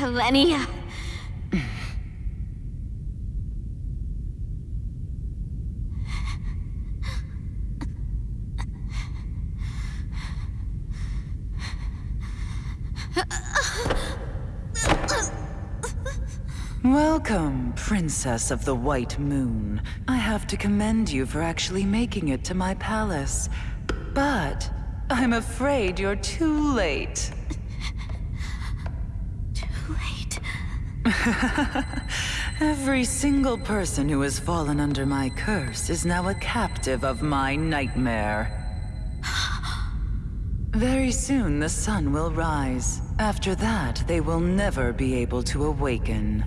Lenny. Welcome, Princess of the White Moon. I have to commend you for actually making it to my palace. But I'm afraid you're too late. Too late. Every single person who has fallen under my curse is now a captive of my nightmare. Very soon the sun will rise. After that, they will never be able to awaken.